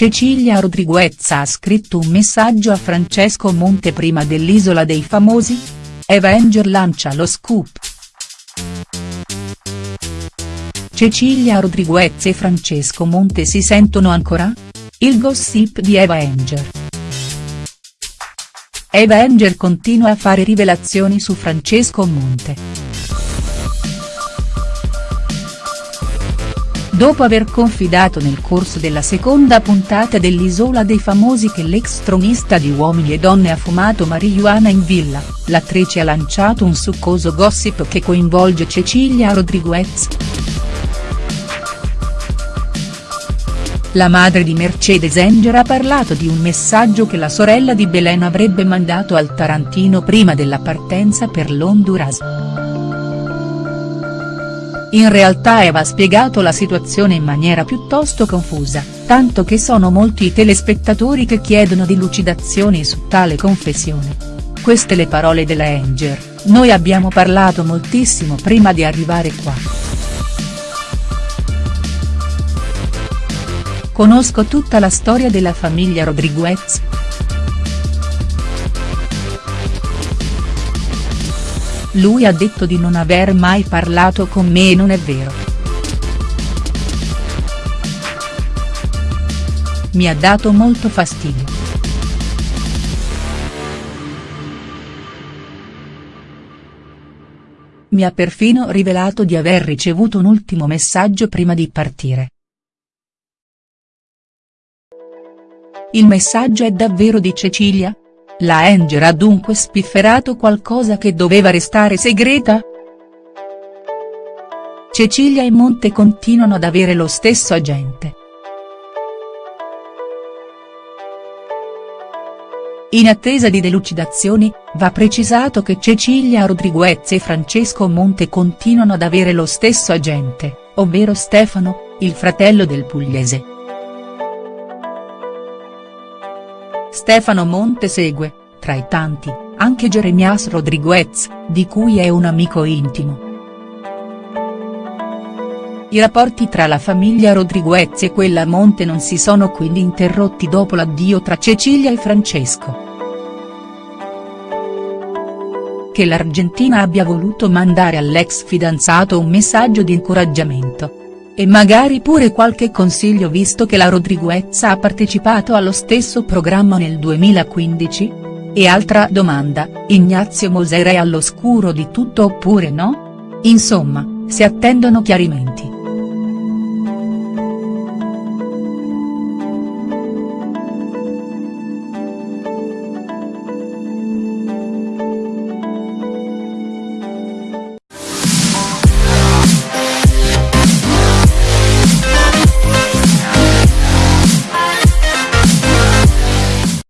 Cecilia Rodriguez ha scritto un messaggio a Francesco Monte prima dell'Isola dei Famosi? Avenger lancia lo scoop. Cecilia Rodriguez e Francesco Monte si sentono ancora? Il gossip di Avenger. Avenger continua a fare rivelazioni su Francesco Monte. Dopo aver confidato nel corso della seconda puntata dell'Isola dei Famosi che l'ex tronista di Uomini e Donne ha fumato marijuana in villa, l'attrice ha lanciato un succoso gossip che coinvolge Cecilia Rodriguez. La madre di Mercedes Enger ha parlato di un messaggio che la sorella di Belen avrebbe mandato al Tarantino prima della partenza per l'Honduras. In realtà Eva ha spiegato la situazione in maniera piuttosto confusa, tanto che sono molti i telespettatori che chiedono delucidazioni su tale confessione. Queste le parole della Anger, noi abbiamo parlato moltissimo prima di arrivare qua. Conosco tutta la storia della famiglia Rodriguez, Lui ha detto di non aver mai parlato con me e non è vero. Mi ha dato molto fastidio. Mi ha perfino rivelato di aver ricevuto un ultimo messaggio prima di partire. Il messaggio è davvero di Cecilia? La Anger ha dunque spifferato qualcosa che doveva restare segreta?. Cecilia e Monte continuano ad avere lo stesso agente. In attesa di delucidazioni, va precisato che Cecilia Rodriguez e Francesco Monte continuano ad avere lo stesso agente, ovvero Stefano, il fratello del pugliese. Stefano Monte segue, tra i tanti, anche Jeremias Rodriguez, di cui è un amico intimo. I rapporti tra la famiglia Rodriguez e quella Monte non si sono quindi interrotti dopo l'addio tra Cecilia e Francesco. Che l'Argentina abbia voluto mandare all'ex fidanzato un messaggio di incoraggiamento, e magari pure qualche consiglio visto che la Rodriguez ha partecipato allo stesso programma nel 2015? E altra domanda, Ignazio Moser è all'oscuro di tutto oppure no? Insomma, si attendono chiarimenti.